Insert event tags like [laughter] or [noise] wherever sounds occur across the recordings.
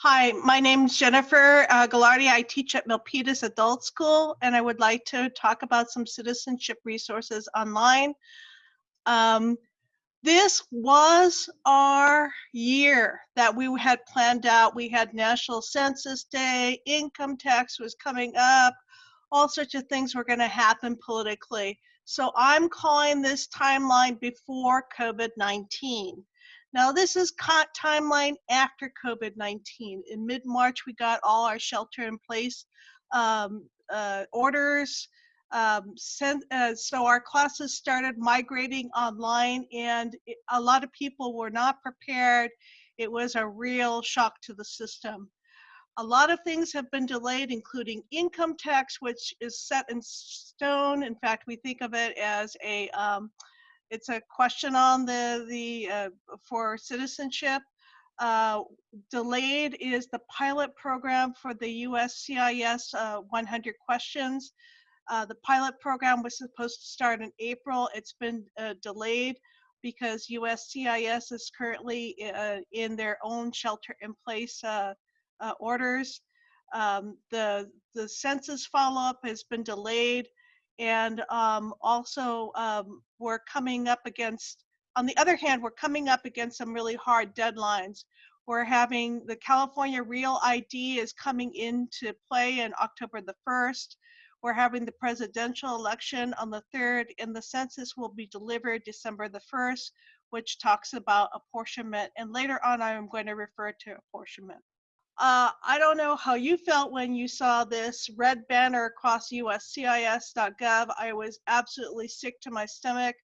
Hi, my name is Jennifer uh, Gagliardi. I teach at Milpitas Adult School, and I would like to talk about some citizenship resources online. Um, this was our year that we had planned out. We had National Census Day, income tax was coming up, all sorts of things were going to happen politically. So I'm calling this timeline before COVID 19. Now, this is timeline after COVID-19. In mid-March, we got all our shelter-in-place um, uh, orders. Um, sent, uh, so our classes started migrating online, and it, a lot of people were not prepared. It was a real shock to the system. A lot of things have been delayed, including income tax, which is set in stone. In fact, we think of it as a um, it's a question on the, the uh, for citizenship. Uh, delayed is the pilot program for the USCIS uh, 100 questions. Uh, the pilot program was supposed to start in April. It's been uh, delayed because USCIS is currently uh, in their own shelter in place orders. Um, the, the census follow-up has been delayed and um, also um, we're coming up against on the other hand we're coming up against some really hard deadlines. We're having the california real id is coming into play in october the 1st we're having the presidential election on the 3rd and the census will be delivered december the 1st which talks about apportionment and later on i'm going to refer to apportionment uh, I don't know how you felt when you saw this red banner across uscis.gov. I was absolutely sick to my stomach.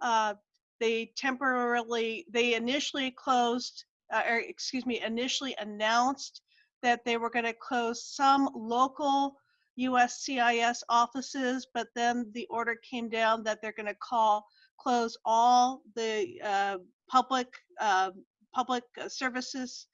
Uh, they temporarily, they initially closed, uh, or excuse me, initially announced that they were going to close some local USCIS offices, but then the order came down that they're going to call close all the uh, public uh, public services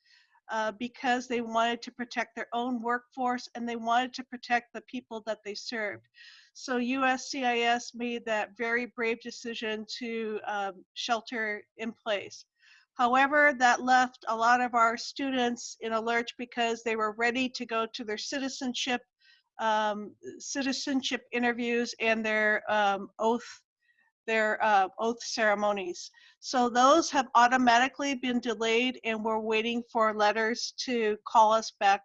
uh, because they wanted to protect their own workforce and they wanted to protect the people that they served. So USCIS made that very brave decision to um, shelter in place. However, that left a lot of our students in a lurch because they were ready to go to their citizenship um, citizenship interviews and their um, oath their uh, oath ceremonies. So those have automatically been delayed and we're waiting for letters to call us back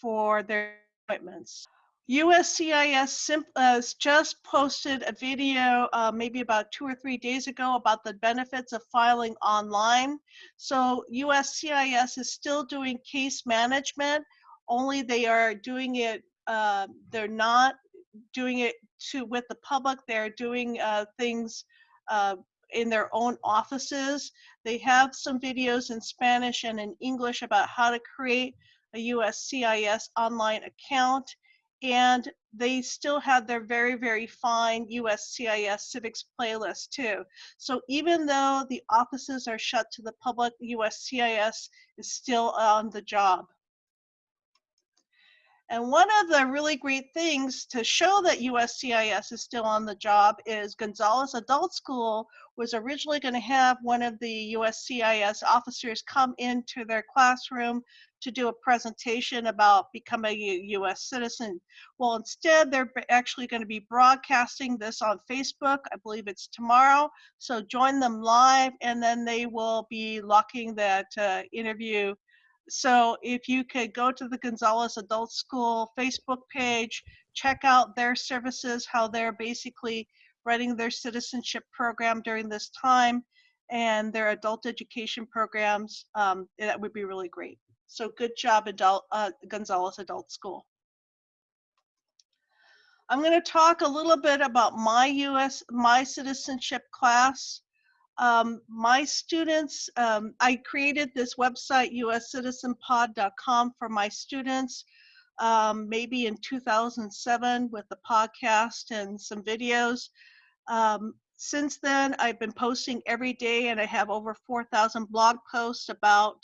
for their appointments. USCIS has just posted a video uh, maybe about two or three days ago about the benefits of filing online. So USCIS is still doing case management, only they are doing it, uh, they're not doing it to with the public. They're doing uh, things uh, in their own offices. They have some videos in Spanish and in English about how to create a USCIS online account. And they still have their very, very fine USCIS civics playlist too. So even though the offices are shut to the public, USCIS is still on the job. And one of the really great things to show that USCIS is still on the job is Gonzales Adult School was originally going to have one of the USCIS officers come into their classroom to do a presentation about becoming a US citizen. Well, instead, they're actually going to be broadcasting this on Facebook. I believe it's tomorrow. So join them live, and then they will be locking that uh, interview so if you could go to the Gonzales Adult School Facebook page, check out their services, how they're basically running their citizenship program during this time and their adult education programs, um, that would be really great. So good job, adult, uh, Gonzales Adult School. I'm going to talk a little bit about my US, my citizenship class. Um, my students, um, I created this website, uscitizenpod.com for my students, um, maybe in 2007 with the podcast and some videos. Um, since then, I've been posting every day and I have over 4,000 blog posts about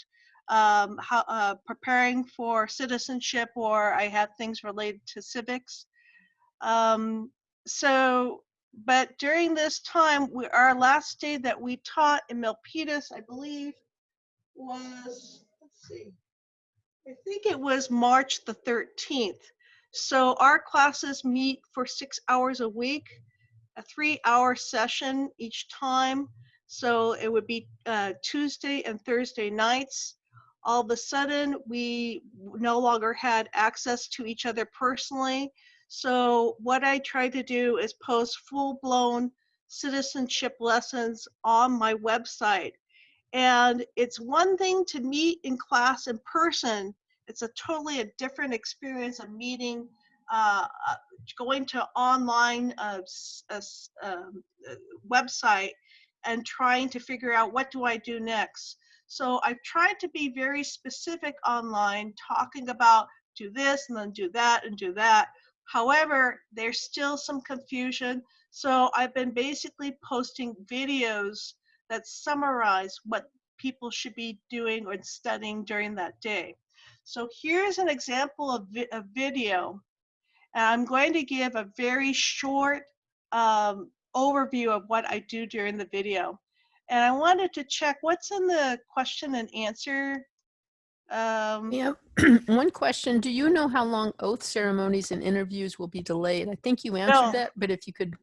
um, how, uh, preparing for citizenship or I have things related to civics. Um, so but during this time, we, our last day that we taught in Milpitas, I believe, was, let's see, I think it was March the 13th. So our classes meet for six hours a week, a three hour session each time. So it would be uh, Tuesday and Thursday nights. All of a sudden, we no longer had access to each other personally. So what I try to do is post full blown citizenship lessons on my website. And it's one thing to meet in class in person. It's a totally a different experience of meeting, uh, uh, going to online uh, um, uh, website and trying to figure out what do I do next. So I've tried to be very specific online, talking about do this and then do that and do that. However, there's still some confusion. So I've been basically posting videos that summarize what people should be doing or studying during that day. So here's an example of vi a video. And I'm going to give a very short um, overview of what I do during the video. And I wanted to check what's in the question and answer. Um, yeah, [clears throat] one question. Do you know how long oath ceremonies and interviews will be delayed? I think you answered no. that, but if you could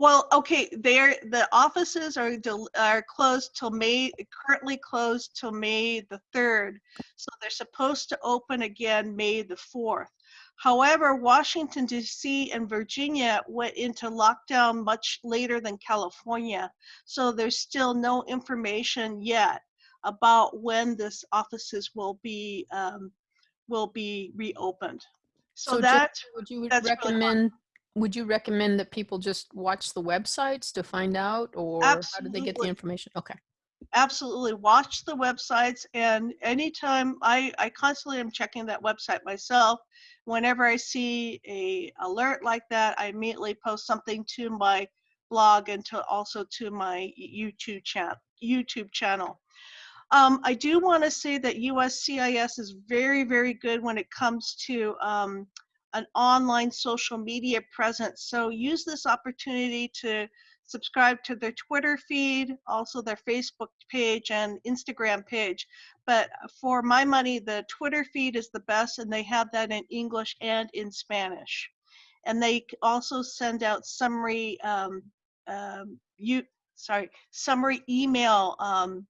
well, okay, they're the offices are are closed till May, currently closed till May the third. So they're supposed to open again May the fourth. However, Washington D.C. and Virginia went into lockdown much later than California, so there's still no information yet about when this offices will be um, will be reopened. So, so that would you recommend really would you recommend that people just watch the websites to find out or Absolutely. how do they get the information? Okay. Absolutely. Watch the websites and anytime I, I constantly am checking that website myself. Whenever I see a alert like that, I immediately post something to my blog and to also to my YouTube chat YouTube channel. Um, I do want to say that USCIS is very, very good when it comes to um, an online social media presence. So use this opportunity to subscribe to their Twitter feed, also their Facebook page and Instagram page. But for my money, the Twitter feed is the best, and they have that in English and in Spanish. And they also send out summary, um, um, you sorry, summary email um,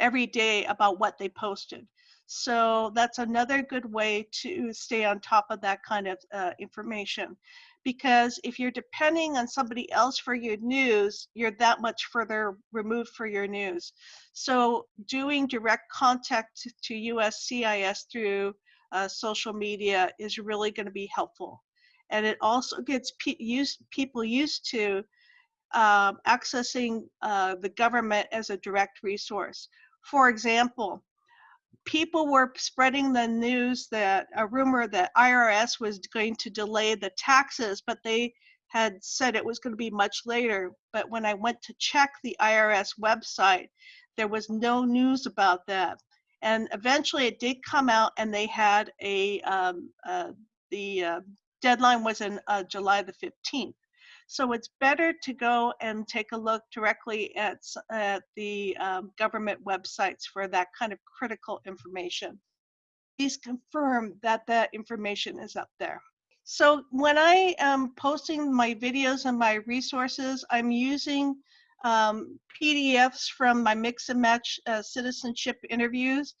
every day about what they posted. So that's another good way to stay on top of that kind of uh, information. Because if you're depending on somebody else for your news, you're that much further removed for your news. So doing direct contact to USCIS through uh, social media is really going to be helpful. And it also gets pe used, people used to um, accessing uh, the government as a direct resource. For example, people were spreading the news that a rumor that IRS was going to delay the taxes, but they had said it was going to be much later. But when I went to check the IRS website, there was no news about that. And eventually it did come out and they had a, um, uh, the uh, deadline was in uh, July the 15th. So it's better to go and take a look directly at, at the um, government websites for that kind of critical information. Please confirm that that information is up there. So when I am posting my videos and my resources, I'm using um, PDFs from my mix and match uh, citizenship interviews,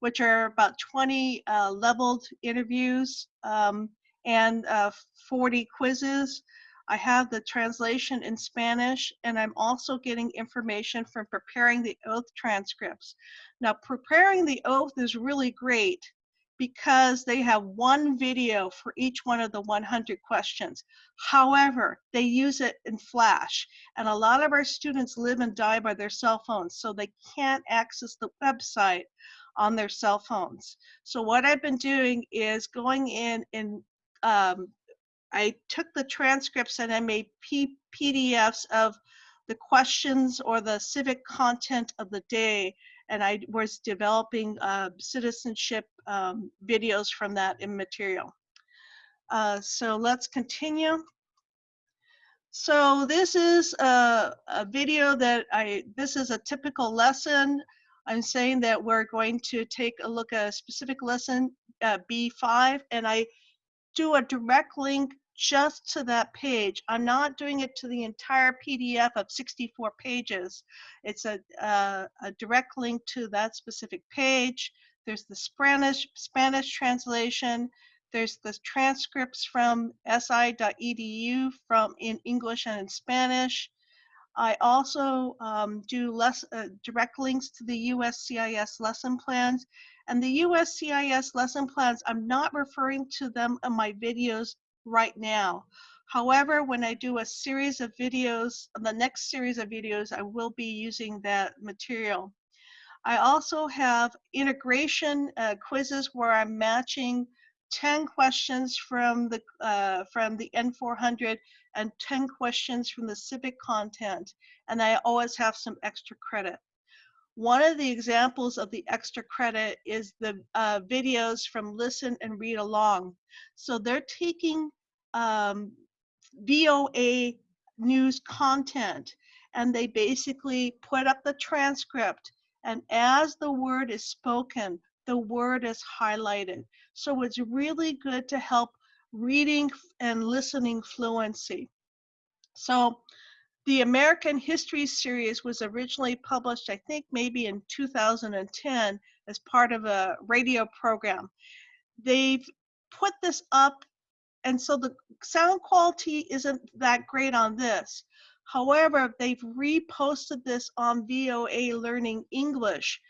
which are about 20 uh, leveled interviews um, and uh, 40 quizzes. I have the translation in Spanish, and I'm also getting information from preparing the oath transcripts. Now, preparing the oath is really great because they have one video for each one of the 100 questions. However, they use it in Flash, and a lot of our students live and die by their cell phones, so they can't access the website on their cell phones. So what I've been doing is going in and um, I took the transcripts and I made P PDFs of the questions or the civic content of the day and I was developing uh, citizenship um, videos from that in material. Uh, so let's continue. So this is a, a, video that I, this is a typical lesson. I'm saying that we're going to take a look at a specific lesson, uh, B5, and I do a direct link just to that page. I'm not doing it to the entire PDF of 64 pages. It's a, uh, a direct link to that specific page. There's the Spanish, Spanish translation. There's the transcripts from si.edu from in English and in Spanish. I also um, do less uh, direct links to the USCIS lesson plans. And the USCIS lesson plans, I'm not referring to them in my videos right now. However, when I do a series of videos, the next series of videos, I will be using that material. I also have integration uh, quizzes where I'm matching 10 questions from the uh, from the N400 and 10 questions from the civic content and I always have some extra credit. One of the examples of the extra credit is the uh, videos from Listen and Read Along. So they're taking um, VOA news content and they basically put up the transcript and as the word is spoken, the word is highlighted. So it's really good to help reading and listening fluency. So the American History Series was originally published, I think maybe in 2010 as part of a radio program. They've put this up and so the sound quality isn't that great on this. However, they've reposted this on VOA Learning English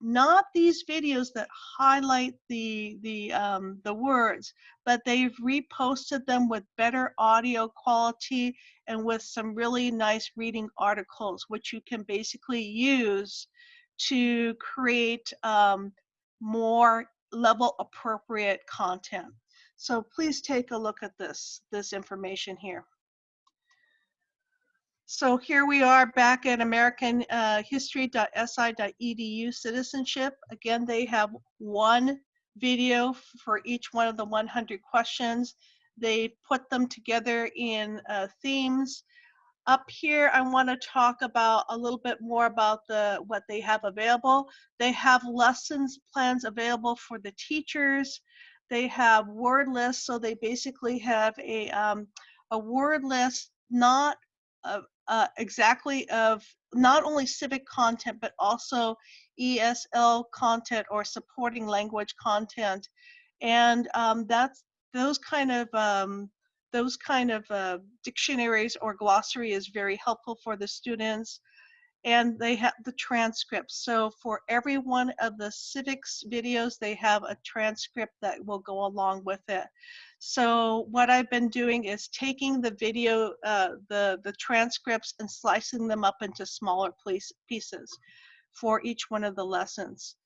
not these videos that highlight the the um, the words, but they've reposted them with better audio quality and with some really nice reading articles, which you can basically use to create um, more level appropriate content. So please take a look at this this information here. So here we are back at American uh, citizenship. Again, they have one video for each one of the 100 questions. They put them together in uh, themes. Up here, I want to talk about a little bit more about the what they have available. They have lessons plans available for the teachers. They have word lists, so they basically have a um, a word list not uh, uh, exactly of not only civic content, but also ESL content or supporting language content. And um, that's those kind of um, those kind of uh, dictionaries or glossary is very helpful for the students and they have the transcripts. So for every one of the civics videos, they have a transcript that will go along with it. So what I've been doing is taking the video, uh, the, the transcripts and slicing them up into smaller pieces for each one of the lessons.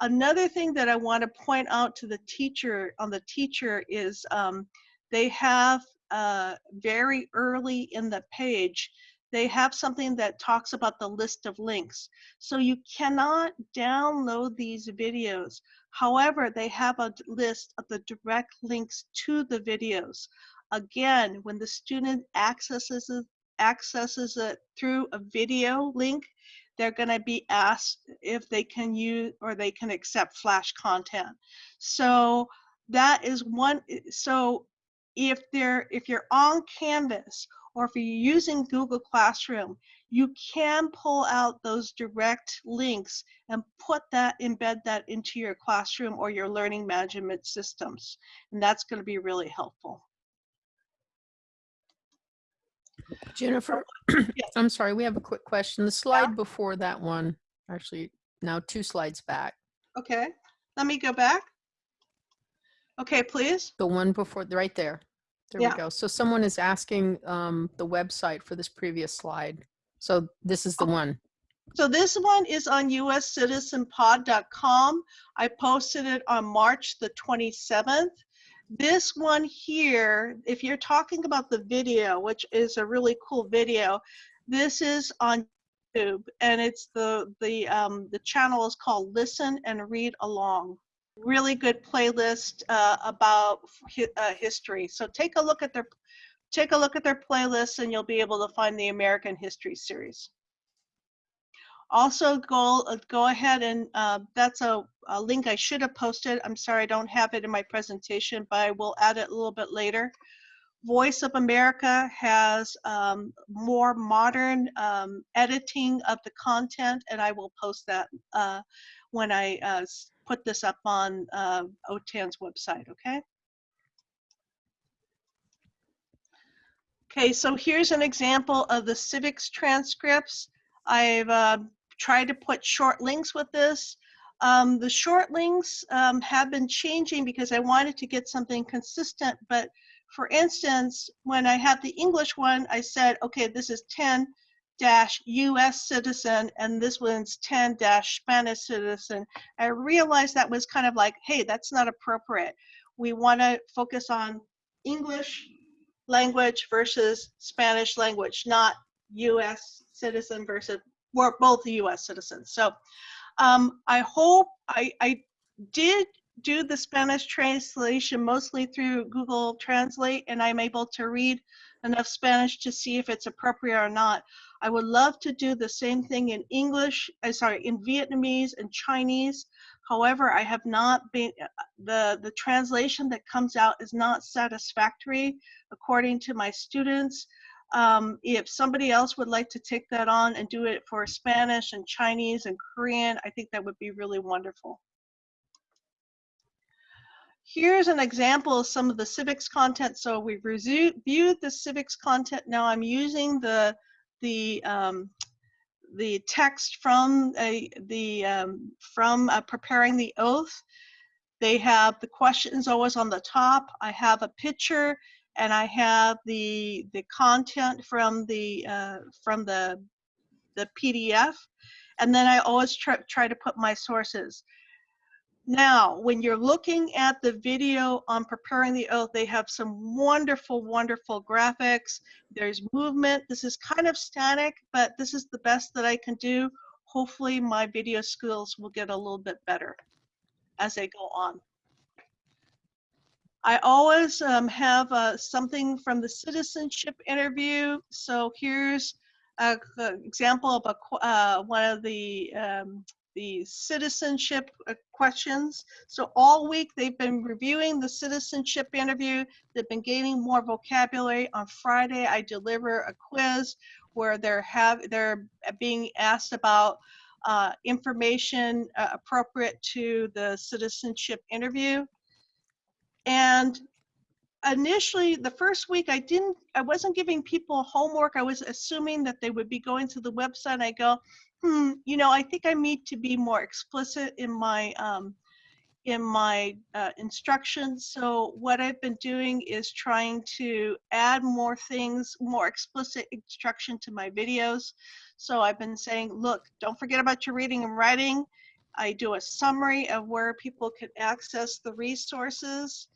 Another thing that I want to point out to the teacher on the teacher is um, they have uh, very early in the page, they have something that talks about the list of links. So you cannot download these videos. However, they have a list of the direct links to the videos. Again, when the student accesses it, accesses it through a video link, they're going to be asked if they can use or they can accept flash content. So that is one. So if they're if you're on Canvas or if you're using Google Classroom, you can pull out those direct links and put that, embed that into your classroom or your learning management systems. And that's going to be really helpful. Jennifer, oh, yes. I'm sorry, we have a quick question. The slide yeah. before that one, actually now two slides back. Okay, let me go back. Okay, please. The one before, right there. There yeah. we go. So someone is asking um, the website for this previous slide. So this is the one. So this one is on uscitizenpod.com. I posted it on March the 27th. This one here, if you're talking about the video, which is a really cool video, this is on YouTube and it's the the um, the channel is called Listen and Read Along really good playlist uh, about hi uh, history. So take a look at their take a look at their playlist and you'll be able to find the American History series. Also, go uh, go ahead and uh, that's a, a link I should have posted. I'm sorry I don't have it in my presentation, but I will add it a little bit later. Voice of America has um, more modern um, editing of the content, and I will post that uh, when I uh, put this up on uh, OTAN's website, okay? Okay, so here's an example of the civics transcripts. I've uh, tried to put short links with this. Um, the short links um, have been changing because I wanted to get something consistent, but for instance, when I had the English one, I said, okay, this is 10 dash US citizen and this one's 10 dash Spanish citizen. I realized that was kind of like, hey, that's not appropriate. We want to focus on English language versus Spanish language, not US citizen versus, we're both US citizens. So um, I hope I, I did do the Spanish translation mostly through Google Translate, and I'm able to read enough Spanish to see if it's appropriate or not. I would love to do the same thing in English, uh, sorry, in Vietnamese and Chinese. However, I have not been, uh, the, the translation that comes out is not satisfactory according to my students. Um, if somebody else would like to take that on and do it for Spanish and Chinese and Korean, I think that would be really wonderful. Here's an example of some of the civics content. So we've reviewed the civics content. Now I'm using the the um, the text from a, the um, from uh, preparing the oath. They have the questions always on the top. I have a picture and I have the the content from the uh, from the the PDF, and then I always try try to put my sources. Now, when you're looking at the video on preparing the oath, they have some wonderful, wonderful graphics. There's movement. This is kind of static, but this is the best that I can do. Hopefully my video skills will get a little bit better as they go on. I always um, have uh, something from the citizenship interview. So here's an example of a, uh, one of the um, the citizenship uh, questions. So all week they've been reviewing the citizenship interview. They've been gaining more vocabulary. On Friday, I deliver a quiz where they're have they're being asked about uh, information uh, appropriate to the citizenship interview. And initially the first week I didn't I wasn't giving people homework. I was assuming that they would be going to the website. I go, hmm, you know, I think I need to be more explicit in my um, in my uh, instructions. So what I've been doing is trying to add more things, more explicit instruction to my videos. So I've been saying, look, don't forget about your reading and writing. I do a summary of where people can access the resources.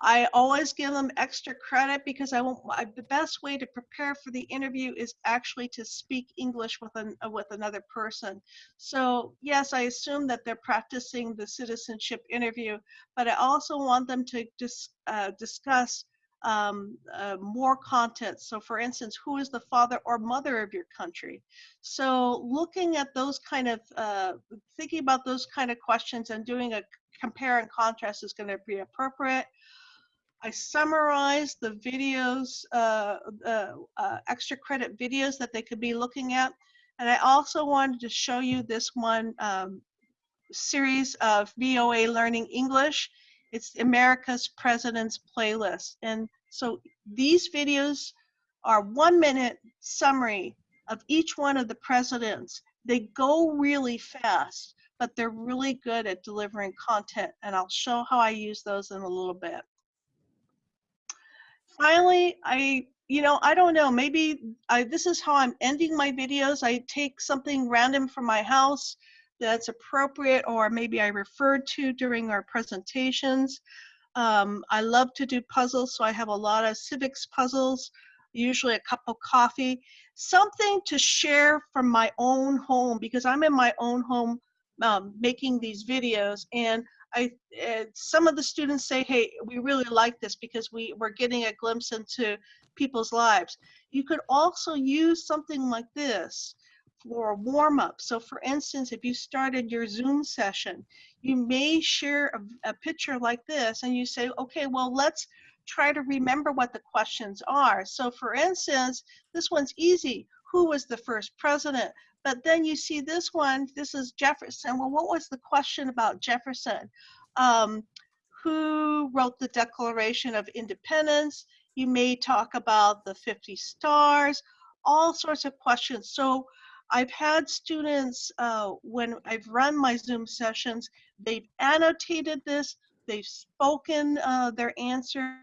I always give them extra credit because I want I, the best way to prepare for the interview is actually to speak English with an uh, with another person. So yes, I assume that they're practicing the citizenship interview, but I also want them to dis, uh, discuss um, uh, more content. So for instance, who is the father or mother of your country? So looking at those kind of, uh, thinking about those kind of questions and doing a compare and contrast is going to be appropriate. I summarized the videos, uh, uh, uh, extra credit videos that they could be looking at. And I also wanted to show you this one um, series of VOA Learning English. It's America's President's Playlist. And so these videos are one minute summary of each one of the presidents. They go really fast, but they're really good at delivering content. And I'll show how I use those in a little bit finally, I, you know, I don't know, maybe I, this is how I'm ending my videos. I take something random from my house that's appropriate or maybe I referred to during our presentations. Um, I love to do puzzles, so I have a lot of civics puzzles, usually a cup of coffee, something to share from my own home because I'm in my own home um, making these videos and I uh, some of the students say, "Hey, we really like this because we we're getting a glimpse into people's lives." You could also use something like this for a warm up. So for instance, if you started your Zoom session, you may share a, a picture like this and you say, okay, well, let's try to remember what the questions are. So for instance, this one's easy. Who was the first president? But then you see this one, this is Jefferson. Well, what was the question about Jefferson? Um, who wrote the Declaration of Independence? You may talk about the 50 stars, all sorts of questions. So I've had students, uh, when I've run my Zoom sessions, they've annotated this, they've spoken uh, their answer,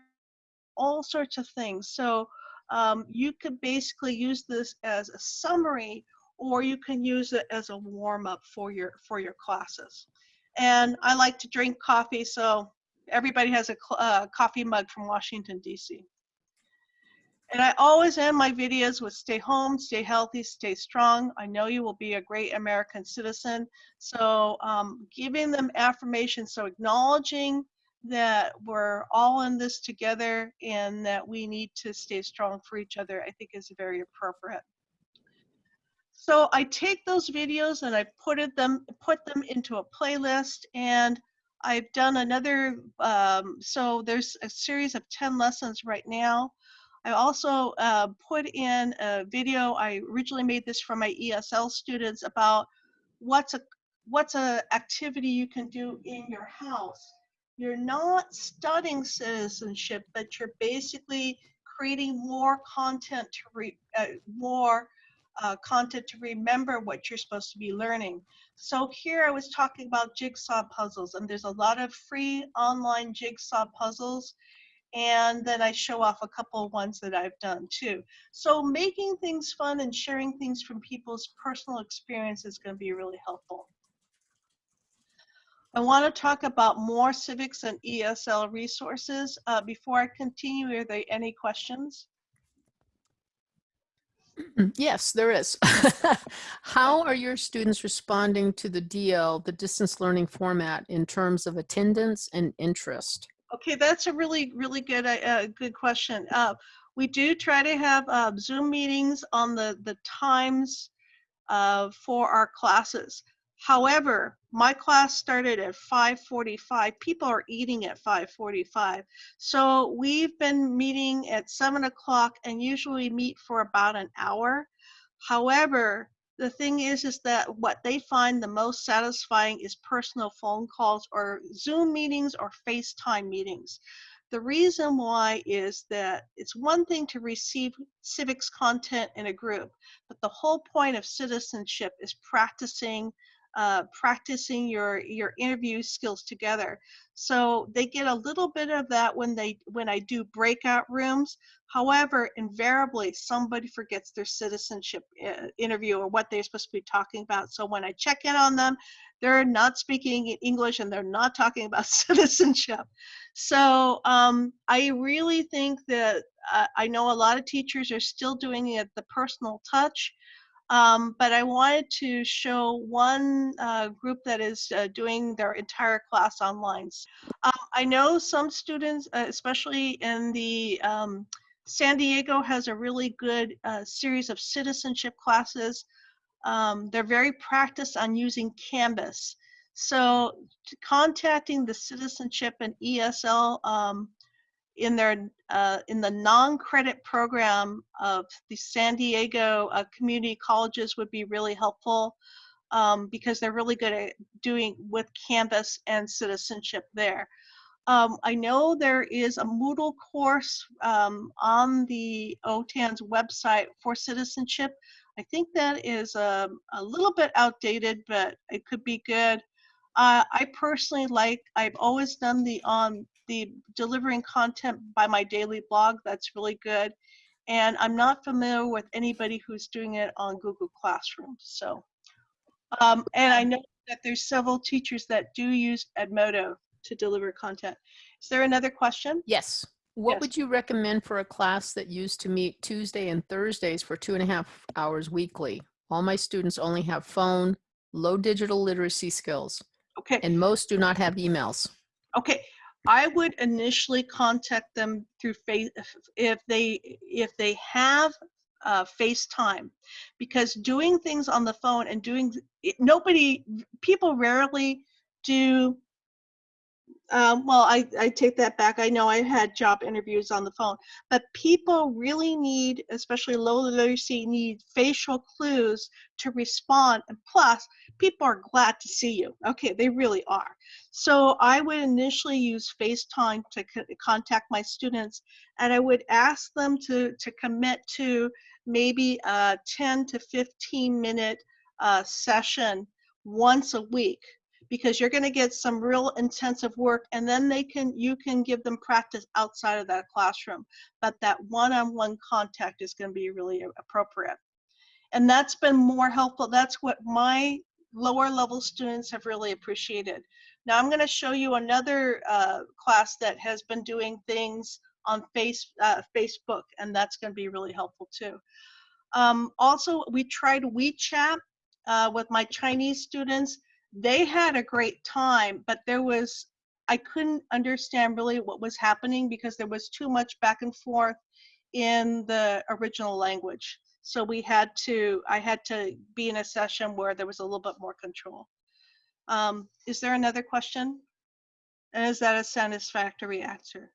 all sorts of things. So um, you could basically use this as a summary or you can use it as a warm up for your for your classes. And I like to drink coffee, so everybody has a uh, coffee mug from Washington, D.C. And I always end my videos with stay home, stay healthy, stay strong. I know you will be a great American citizen. So um, giving them affirmation, so acknowledging that we're all in this together and that we need to stay strong for each other, I think is very appropriate. So I take those videos and I put them put them into a playlist and I've done another, um, so there's a series of 10 lessons right now. I also uh, put in a video, I originally made this for my ESL students about what's a what's a activity you can do in your house. You're not studying citizenship, but you're basically creating more content to read, uh, more uh, content to remember what you're supposed to be learning. So here I was talking about jigsaw puzzles and there's a lot of free online jigsaw puzzles and then I show off a couple ones that I've done too. So making things fun and sharing things from people's personal experience is going to be really helpful. I want to talk about more civics and ESL resources. Uh, before I continue, are there any questions? Yes, there is. [laughs] How are your students responding to the DL, the distance learning format, in terms of attendance and interest? Okay, that's a really, really good, uh, good question. Uh, we do try to have uh, Zoom meetings on the, the times uh, for our classes. However, my class started at 5.45. People are eating at 5.45. So we've been meeting at 7 o'clock and usually meet for about an hour. However, the thing is, is that what they find the most satisfying is personal phone calls or Zoom meetings or FaceTime meetings. The reason why is that it's one thing to receive civics content in a group, but the whole point of citizenship is practicing uh, practicing your your interview skills together. So they get a little bit of that when they when I do breakout rooms. However, invariably somebody forgets their citizenship uh, interview or what they're supposed to be talking about. So when I check in on them, they're not speaking English and they're not talking about [laughs] citizenship. So um, I really think that uh, I know a lot of teachers are still doing it the personal touch. Um, but I wanted to show one uh, group that is uh, doing their entire class online. Uh, I know some students, uh, especially in the um, San Diego has a really good uh, series of citizenship classes. Um, they're very practiced on using Canvas. So contacting the citizenship and ESL um, in their uh, in the non-credit program of the San Diego uh, community colleges would be really helpful um, because they're really good at doing with Canvas and citizenship there. Um, I know there is a Moodle course um, on the OTAN's website for citizenship. I think that is a, um, a little bit outdated, but it could be good. Uh, I personally like, I've always done the on the delivering content by my daily blog. That's really good. And I'm not familiar with anybody who's doing it on Google Classroom. So, um, and I know that there's several teachers that do use Edmodo to deliver content. Is there another question? Yes. What Yes. would you recommend for a class that used to meet Tuesday and Thursdays for two and a half hours weekly? All my students only have phone, low digital literacy skills, Okay. and most do not have emails. Okay, I would initially contact them through face if they if they have uh, FaceTime because doing things on the phone and doing nobody, people rarely do. Um, well, I, I take that back. I know I had job interviews on the phone, but people really need, especially low literacy, need facial clues to respond. And plus, people are glad to see you. Okay, they really are. So I would initially use FaceTime to co- contact my students, and I would ask them to, to commit to maybe a 10 to 15 minute uh, session once a week because you're going to get some real intensive work and then they can you can give them practice outside of that classroom. But that one-on-one contact is going to be really appropriate. And that's been more helpful that's what my lower level students have really appreciated. Now i'm going to show you another uh, class that has been doing things on face uh, facebook and that's going to be really helpful too. Um, also we tried wechat uh, with my chinese students they had a great time, but there was, I couldn't understand really what was happening because there was too much back and forth in the original language. So we had to, I had to be in a session where there was a little bit more control. Um, is there another question? And is that a satisfactory answer?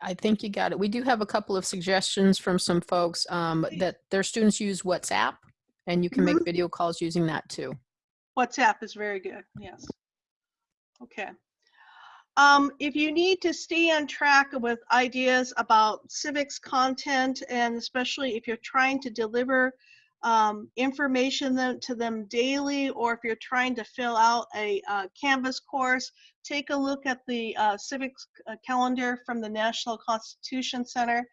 I think you got it. We do have a couple of suggestions from some folks um, that their students use WhatsApp and you can make video calls using that too. WhatsApp is very good, yes. Okay. Um, if you need to stay on track with ideas about civics content, and especially if you're trying to deliver um, information to them daily, or if you're trying to fill out a uh, Canvas course, take a look at the uh, civics uh, calendar from the National Constitution Center.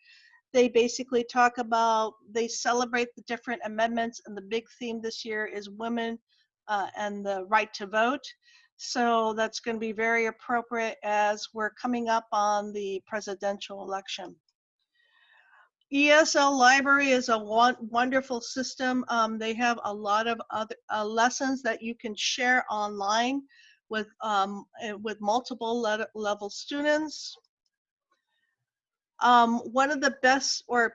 They basically talk about, they celebrate the different amendments, and the big theme this year is women uh, and the right to vote. So that's going to be very appropriate as we're coming up on the presidential election. ESL Library is a wonderful system. Um, they have a lot of other uh, lessons that you can share online with um, eh, with multiple le level students. Um, one of the best or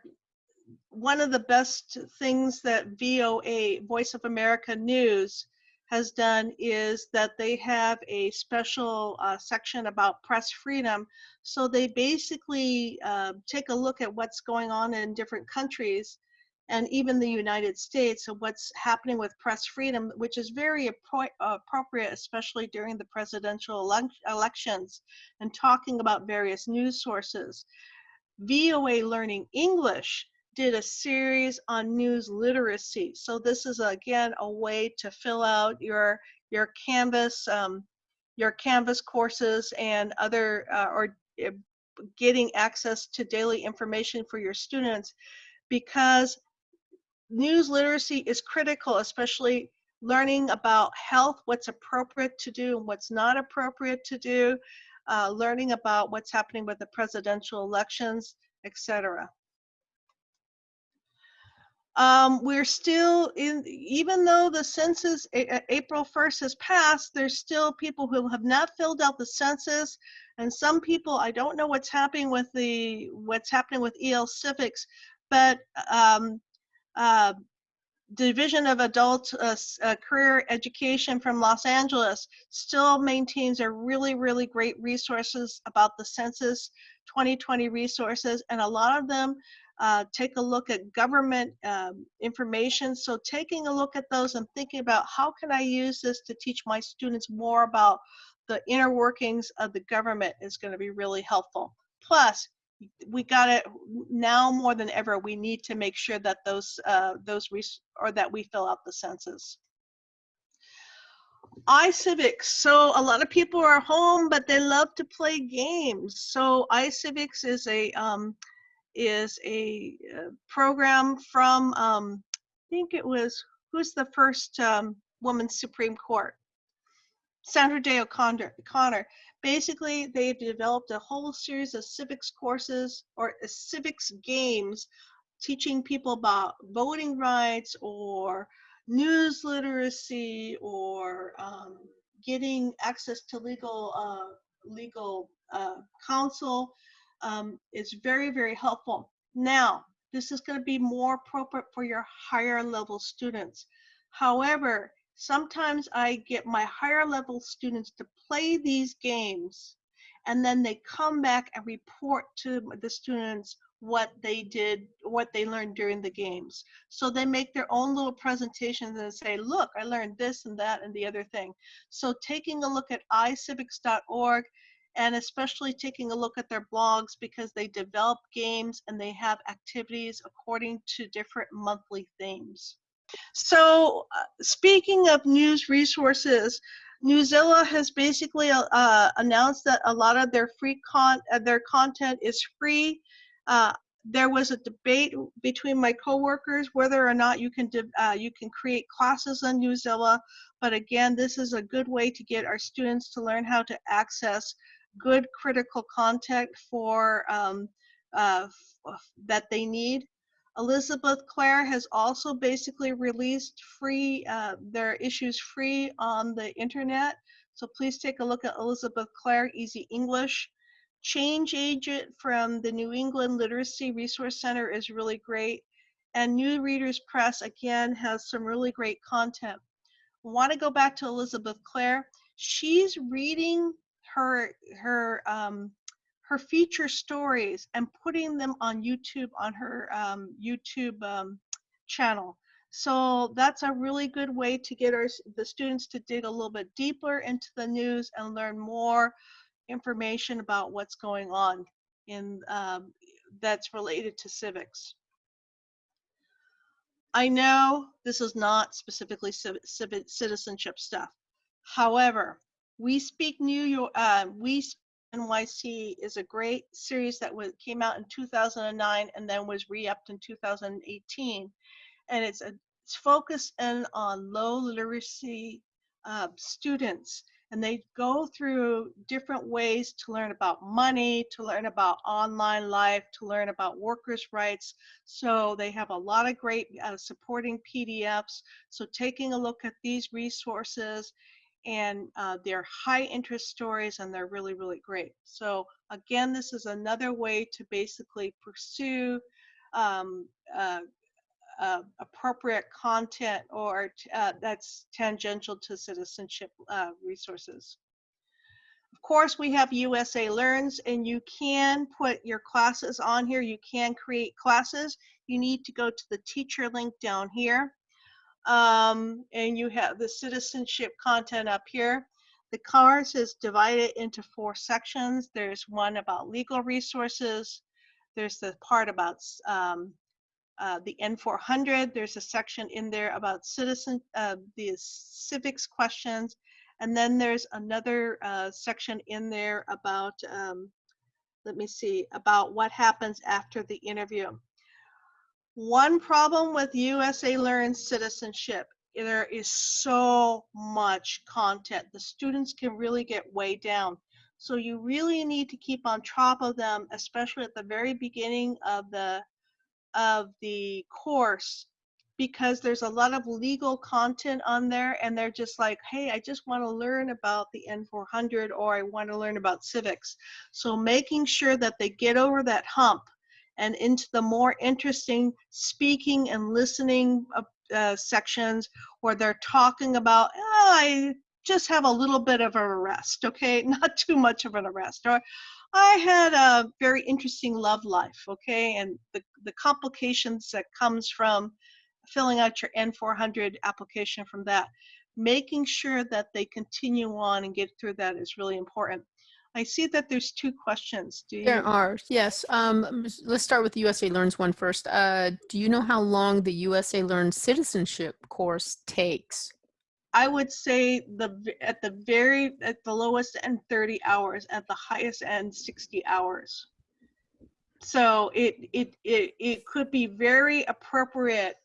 one of the best things that VOA, Voice of America News, has done is that they have a special uh, section about press freedom. So they basically uh, take a look at what's going on in different countries and even the United States and what's happening with press freedom, which is very appro appropriate, especially during the presidential ele elections and talking about various news sources. VOA Learning English did a series on news literacy. So this is again a way to fill out your your Canvas um, your Canvas courses and other uh, or uh, getting access to daily information for your students because news literacy is critical, especially learning about health, what's appropriate to do and what's not appropriate to do, uh, learning about what's happening with the presidential elections, etc. Um, we're still in, even though the census April 1st has passed, there's still people who have not filled out the census. And some people, I don't know what's happening with the, what's happening with EL Civics, but um, uh, Division of Adult uh, uh, Career Education from Los Angeles still maintains a really, really great resources about the census 2020 resources. And a lot of them uh, take a look at government um, information. So taking a look at those and thinking about how can I use this to teach my students more about the inner workings of the government is going to be really helpful. Plus, we got it now more than ever. We need to make sure that those uh, those or that we fill out the census. iCivics. So a lot of people are home, but they love to play games. So iCivics is a um, is a uh, program from, um, I think it was, who's the first um, woman Supreme Court? Sandra Day O'Connor. Basically, they've developed a whole series of civics courses or uh, civics games teaching people about voting rights or news literacy or um, getting access to legal uh, legal uh, counsel um, is very, very helpful. Now, This is going to be more appropriate for your higher level students. However, sometimes I get my higher level students to play these games and then they come back and report to the students what they did, what they learned during the games. So they make their own little presentations and say, look, I learned this and that and the other thing. So taking a look at icivics.org and especially taking a look at their blogs because they develop games and they have activities according to different monthly themes. So uh, speaking of news resources, Newsela has basically uh, announced that a lot of their free con uh, their content is free. Uh, there was a debate between my coworkers whether or not you can uh, you can create classes on Newsela. But again, this is a good way to get our students to learn how to access good critical content for um, uh, that they need. Elizabeth Claire has also basically released free uh, their issues free on the internet. So please take a look at Elizabeth Claire Easy English. Change Agent from the New England Literacy Resource Center is really great. And New Readers Press, again, has some really great content. I want to go back to Elizabeth Claire. She's reading her, her, um, her feature stories and putting them on YouTube on her um, YouTube um, channel. So that's a really good way to get our the students to dig a little bit deeper into the news and learn more information about what's going on in um, that's related to civics. I know this is not specifically citizenship stuff. However, we speak New York. Uh, we NYC is a great series that was came out in 2009 and then was re-upped in 2018, and it's a it's focused in on low literacy uh, students and they go through different ways to learn about money, to learn about online life, to learn about workers' rights. So they have a lot of great uh, supporting PDFs. So taking a look at these resources and uh, they're high interest stories and they're really, really great. So again, this is another way to basically pursue um, uh, uh, appropriate content or uh, that's tangential to citizenship uh, resources. Of course, we have USA Learns and you can put your classes on here. You can create classes. You need to go to the teacher link down here. Um, and you have the citizenship content up here. The course is divided into four sections. There's one about legal resources. There's the part about um, uh, the N400. There's a section in there about citizen, uh, the civics questions. And then there's another uh, section in there about, um, let me see, about what happens after the interview. One problem with USA Learn citizenship, there is so much content. The students can really get way down. So you really need to keep on top of them, especially at the very beginning of the of the course because there's a lot of legal content on there and they're just like, hey, I just want to learn about the N400 or I want to learn about civics. So making sure that they get over that hump and into the more interesting speaking and listening uh, uh, sections where they're talking about, oh, I just have a little bit of an arrest, okay? [laughs] Not too much of an arrest. Or I had a very interesting love life, okay? And the, the complications that comes from filling out your N400 application from that. Making sure that they continue on and get through that is really important. I see that there's two questions. Do you? There are, yes. Um, let's start with the USA Learns one first. Uh, do you know how long the USA Learns citizenship course takes? I would say the at the very at the lowest end 30 hours, at the highest end 60 hours. So it it it it could be very appropriate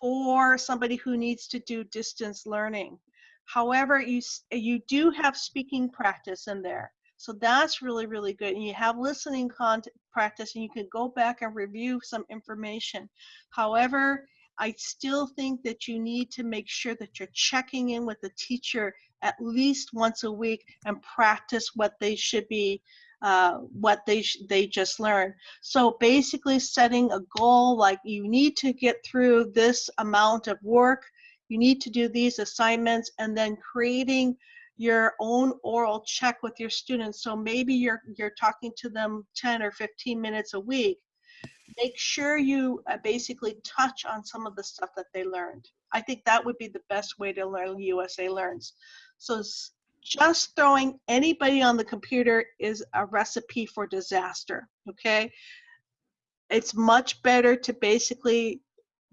for somebody who needs to do distance learning. However, you you do have speaking practice in there. So that's really, really good. And you have listening content practice and you can go back and review some information. However, I still think that you need to make sure that you're checking in with the teacher at least once a week and practice what they should be uh, what they they just learned. So basically, setting a goal like you need to get through this amount of work, you need to do these assignments, and then creating your own oral check with your students. So maybe you're you're talking to them 10 or 15 minutes a week. Make sure you uh, basically touch on some of the stuff that they learned. I think that would be the best way to learn USA Learns. So just throwing anybody on the computer is a recipe for disaster, okay? It's much better to basically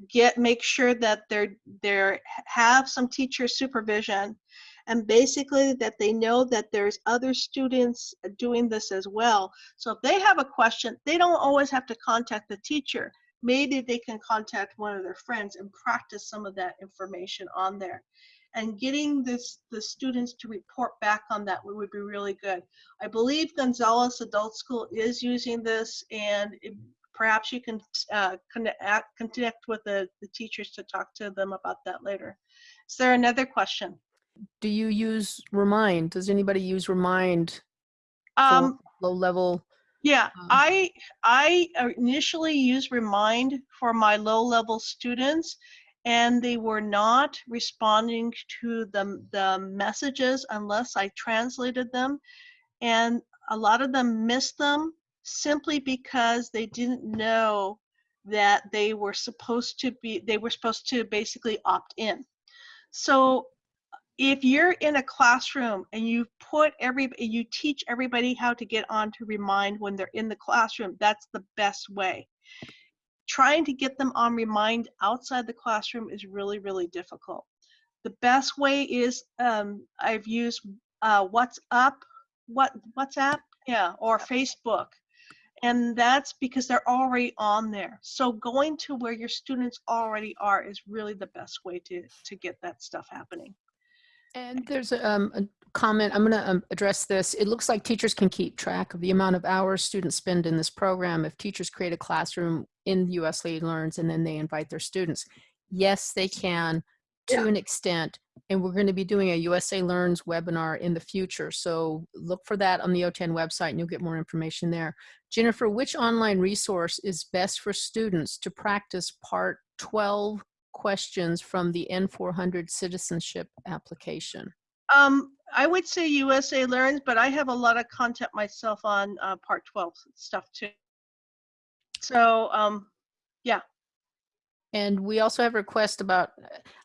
get make sure that they're they're have some teacher supervision and basically that they know that there's other students doing this as well. So if they have a question, they don't always have to contact the teacher. Maybe they can contact one of their friends and practice some of that information on there. And getting this the students to report back on that would, be really good. I believe Gonzalez Adult School is using this and it, perhaps you can uh, connect, connect with the, the teachers to talk to them about that later. Is there another question? Do you use Remind? Does anybody use Remind Um, low level? yeah, um, I I initially used Remind for my low level students, and they were not responding to the the messages unless I translated them, and a lot of them missed them simply because they didn't know that they were supposed to be they were supposed to basically opt in. So if you're in a classroom and you put every you teach everybody how to get on to remind when they're in the classroom that's the best way. Trying to get them on remind outside the classroom is really really difficult. The best way is um, i've used uh, whatsapp what whatsapp? Yeah or facebook. And that's because they're already on there. So going to where your students already are is really the best way to to get that stuff happening And there's a, um, a comment, I'm going to um, address this. It looks like teachers can keep track of the amount of hours students spend in this program if teachers create a classroom in USA Learns and then they invite their students. Yes, they can to Yeah. an extent. And we're going to be doing a USA Learns webinar in the future. So look for that on the OTAN website and you'll get more information there. Jennifer, which online resource is best for students to practice part 12 questions from the N400 citizenship application? Um, I would say USA Learns, but I have a lot of content myself on uh, Part 12 stuff too. So, um, yeah. And we also have a request about,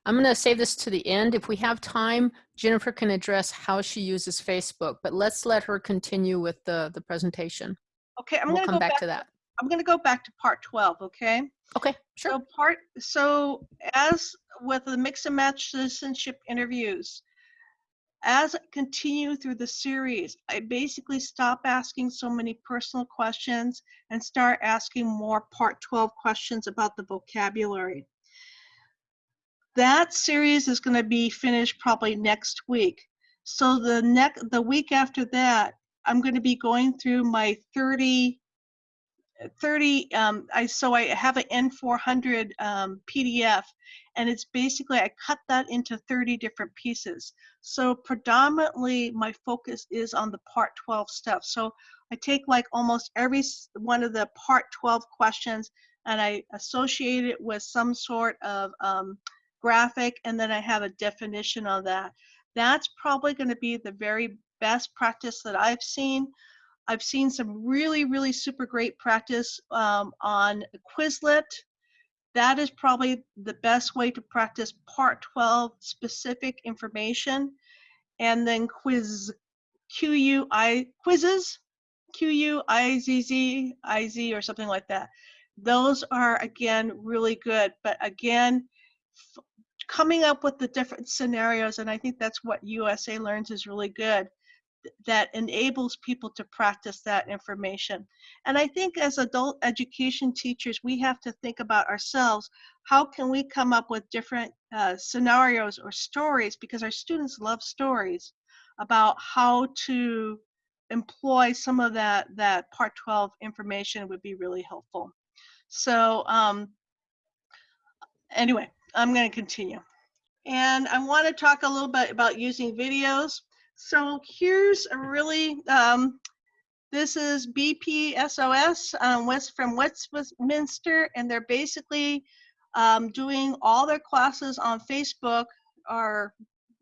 I'm going to save this to the end. If we have time, Jennifer can address how she uses Facebook, but let's let her continue with the, the presentation. okay, I'm We'll gonna come go back back. to that. I'm gonna go back to Part 12. Okay. Okay, sure. So part. So as with the mix and match citizenship interviews, as I continue through the series, I basically stop asking so many personal questions and start asking more Part 12 questions about the vocabulary. That series is going to be finished probably next week. So the next the week after that, I'm going to be going through my 30 30 um, I so I have an N400 um, PDF and it's basically I cut that into 30 different pieces. So predominantly my focus is on the part 12 stuff. So I take like almost every one of the part 12 questions and I associate it with some sort of um, graphic and then I have a definition on that. That's probably going to be the very best practice that I've seen. I've seen some really, really super great practice um, on Quizlet. That is probably the best way to practice Part 12 specific information. And then quiz, Q-U-I, quizzes, Q-U-I-Z-Z, I-Z or something like that. Those are, again, really good. But again, coming up with the different scenarios, and I think that's what USA Learns is really good that enables people to practice that information. And I think as adult education teachers, we have to think about ourselves. How can we come up with different uh, scenarios or stories? Because our students love stories about how to employ some of that, that part 12 information would be really helpful. So um, anyway, I'm going to continue. And I want to talk a little bit about using videos. So here's a really, um, This is BPSOS um, West from Westminster, and they're basically um, doing all their classes on Facebook. Are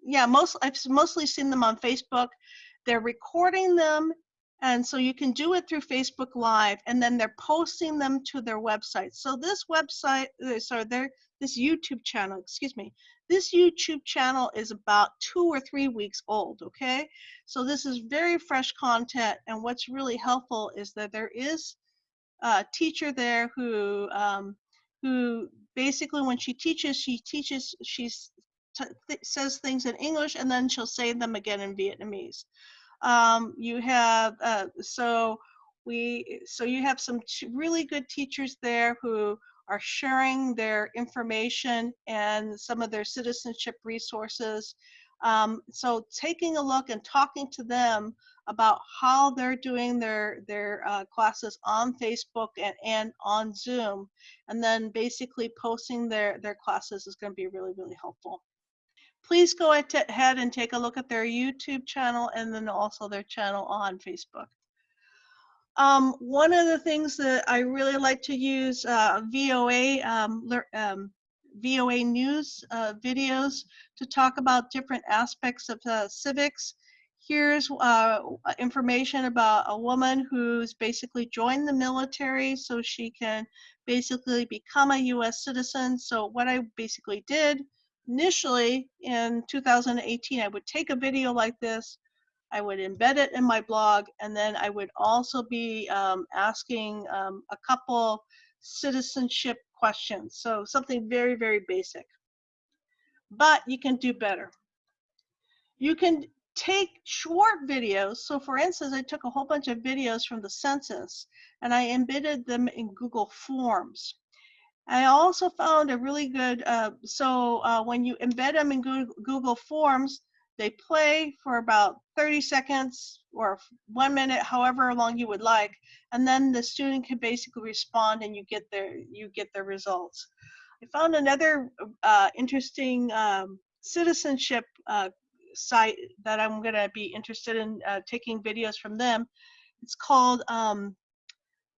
yeah, most I've mostly seen them on Facebook. They're recording them, and so you can do it through Facebook Live, and then they're posting them to their website. So this website, uh, sorry, their this YouTube channel, excuse me, this YouTube channel is about two or three weeks old, okay? So this is very fresh content, and what's really helpful is that there is a teacher there who, um, who basically when she teaches, she teaches, she th says things in English, and then she'll say them again in Vietnamese. Um, you have, uh, so we, so you have some really good teachers there who are sharing their information and some of their citizenship resources. Um, so taking a look and talking to them about how they're doing their their uh, classes on Facebook and, and on Zoom, and then basically posting their their classes is going to be really really helpful. Please go ahead and take a look at their YouTube channel and then also their channel on Facebook. Um, one of the things that I really like to use uh, VOA um, um, VOA news uh, videos to talk about different aspects of uh, civics. Here's uh, information about a woman who's basically joined the military so she can basically become a US citizen. So what I basically did initially in 2018, I would take a video like this, I would embed it in my blog, and then I would also be um, asking um, a couple citizenship questions. So something very, very basic. But you can do better. You can take short videos. So for instance, I took a whole bunch of videos from the census and I embedded them in Google Forms. I also found a really good, uh, so uh, when you embed them in Google Forms, they play for about 30 seconds or one minute, however long you would like, and then the student can basically respond and you get their, you get their results. I found another uh, interesting um, citizenship uh, site that I'm going to be interested in uh, taking videos from them. It's called um,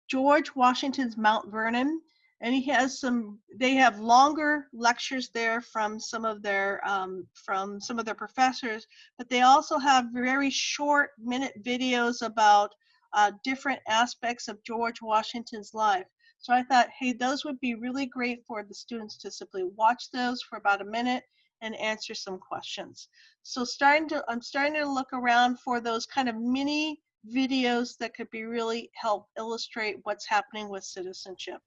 George Washington's Mount Vernon and he has some they have longer lectures there from some of their um, from some of their professors but they also have very short minute videos about uh, different aspects of george washington's life. So i thought hey those would be really great for the students to simply watch those for about a minute and answer some questions. So starting to i'm starting to look around for those kind of mini videos that could be really help illustrate what's happening with citizenship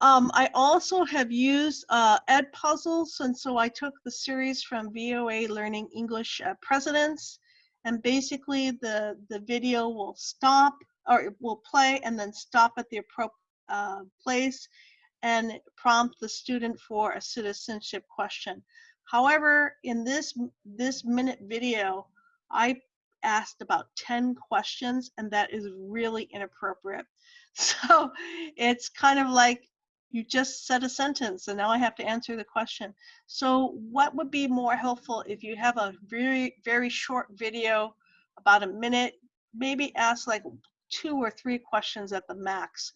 um, I also have used uh, Edpuzzles, and so I took the series from VOA Learning English uh, Presidents, and basically the, the video will stop, or it will play and then stop at the appropriate uh, place and prompt the student for a citizenship question. However, in this, this minute video, I asked about 10 questions, and that is really inappropriate. [laughs] So it's kind of like you just said a sentence and now I have to answer the question. So what would be more helpful if you have a very, very short video, about a minute, maybe ask like two or three questions at the max.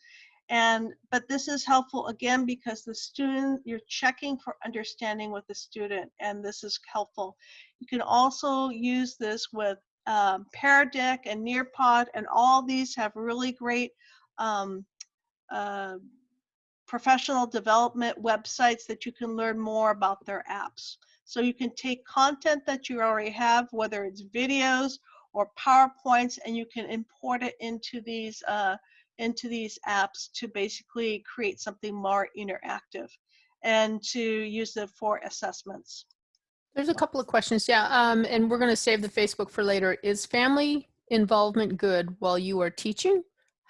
And, but this is helpful again because the student, you're checking for understanding with the student and this is helpful. You can also use this with um, Pear Deck and Nearpod and all these have really great um, uh, professional development websites that you can learn more about their apps. So you can take content that you already have, whether it's videos or PowerPoints, and you can import it into these uh, into these apps to basically create something more interactive and to use it for assessments. There's a couple of questions, yeah, um, and we're going to save the Facebook for later. Is family involvement good while you are teaching?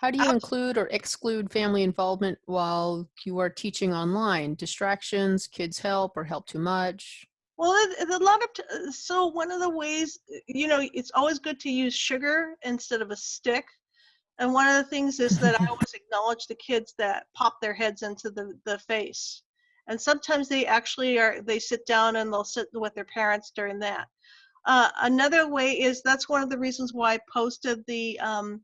How do you include or exclude family involvement while you are teaching online? Distractions, kids help or help too much? Well, a lot of, uh, so one of the ways, uh, you know, it's always good to use sugar instead of a stick. And one of the things is that I [laughs] always acknowledge the kids that pop their heads into the, the face. And sometimes they actually are, they sit down and they'll sit with their parents during that. Uh, another way is that's one of the reasons why I posted the um,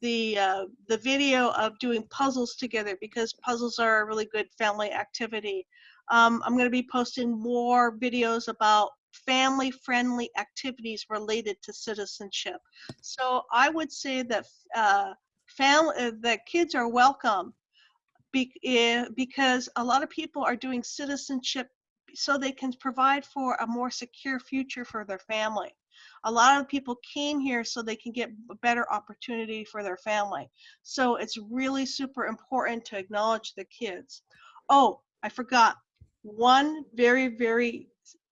the uh, the video of doing puzzles together because puzzles are a really good family activity. Um, I'm going to be posting more videos about family friendly activities related to citizenship. So I would say that uh, family uh, that kids are welcome be, eh, because a lot of people are doing citizenship so they can provide for a more secure future for their family. A lot of people came here so they can get a better opportunity for their family. So it's really super important to acknowledge the kids. Oh, I forgot one very, very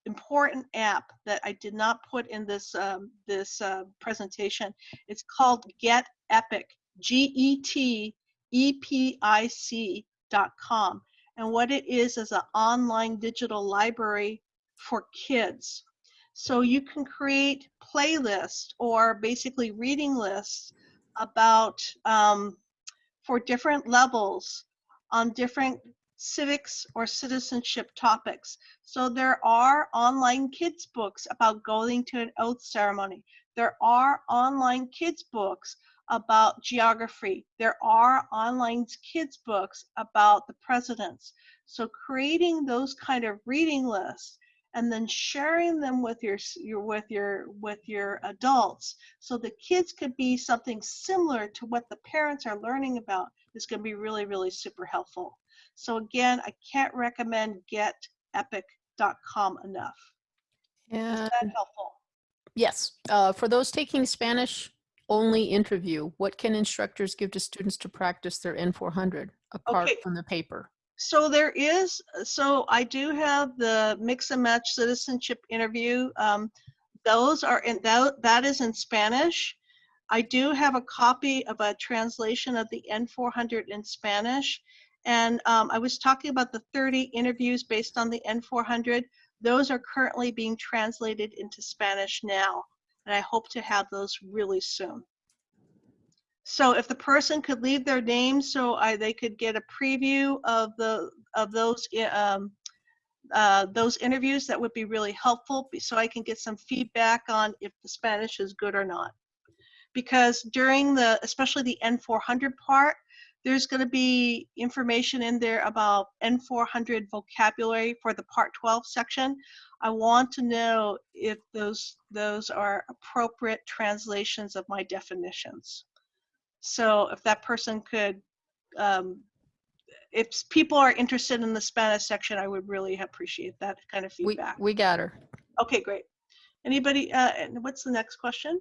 important app that I did not put in this um, this uh, presentation. It's called Get Epic, G-E-T-E-P-I-C dot com. And what it is is an online digital library for kids. So you can create playlists or basically reading lists about um, for different levels on different civics or citizenship topics. So there are online kids books about going to an oath ceremony. There are online kids books about geography. There are online kids books about the presidents. So creating those kind of reading lists and then sharing them with your, your with your with your adults so the kids could be something similar to what the parents are learning about is going to be really really super helpful so again i can't recommend getepic.com enough is And that helpful yes, uh, for those taking Spanish only interview, what can instructors give to students to practice their N400 apart Okay. from the paper? So there is, so I do have the mix and match citizenship interview. Um, those are in, that, that is in Spanish. I do have a copy of a translation of the N400 in Spanish. And um, I was talking about the 30 interviews based on the N400. Those are currently being translated into Spanish now. And I hope to have those really soon. So if the person could leave their name so I, they could get a preview of the of those um, uh, those interviews, that would be really helpful so I can get some feedback on if the Spanish is good or not. Because during the, especially the N400 part, there's going to be information in there about N400 vocabulary for the Part 12 section. I want to know if those those are appropriate translations of my definitions. So if that person could, um, if people are interested in the Spanish section, I would really appreciate that kind of We, feedback. we got her. Okay, great. Anybody, uh, and what's the next question?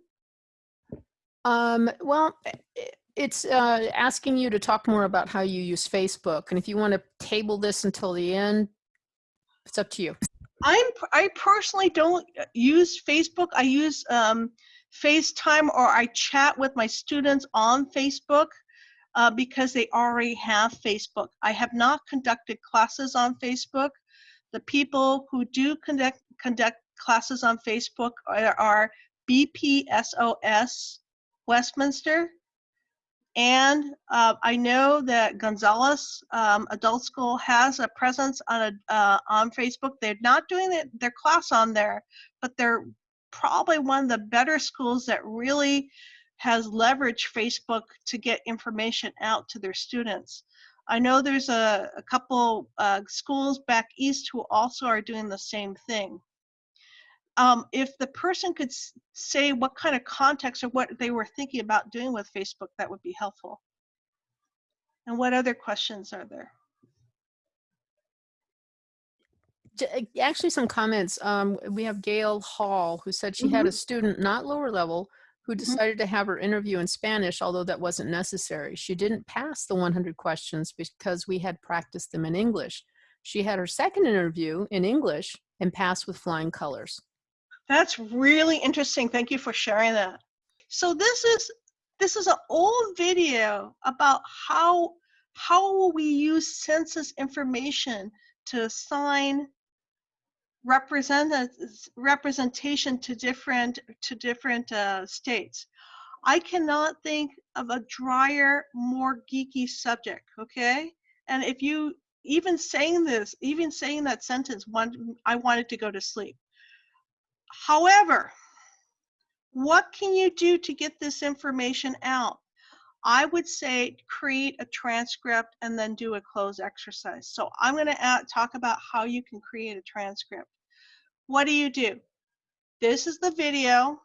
Um, well, i- i- it's uh, asking you to talk more about how you use Facebook. And if you want to table this until the end, it's up to you. I'm, I personally don't uh, use Facebook. I use um, FaceTime or I chat with my students on Facebook uh, because they already have Facebook. I have not conducted classes on Facebook. The people who do conduct, conduct classes on Facebook are, are BPSOS Westminster. And uh, I know that Gonzalez um, Adult School has a presence on a uh, on Facebook. They're not doing their class on there, but they're probably one of the better schools that really has leveraged Facebook to get information out to their students. I know there's a, a couple uh, schools back east who also are doing the same thing. Um, if the person could say what kind of context or what they were thinking about doing with Facebook, that would be helpful. And what other questions are there? Uh, actually, some comments. Um, we have Gail Hall, who said she had mm-hmm. a student, not lower level, who mm-hmm. decided to have her interview in Spanish, although that wasn't necessary. She didn't pass the 100 questions because we had practiced them in English. She had her second interview in English and passed with flying colors. That's really interesting. Thank you for sharing that. So this is this is an old video about how how will we use census information to assign represent representation to different to different uh, states. I cannot think of a drier, more geeky subject. Okay, and if you even saying this, even saying that sentence, one I wanted to go to sleep. However, What can you do to get this information out? I would say create a transcript and then do a cloze exercise. So I'm going to talk about how you can create a transcript. What do you do? This is the video.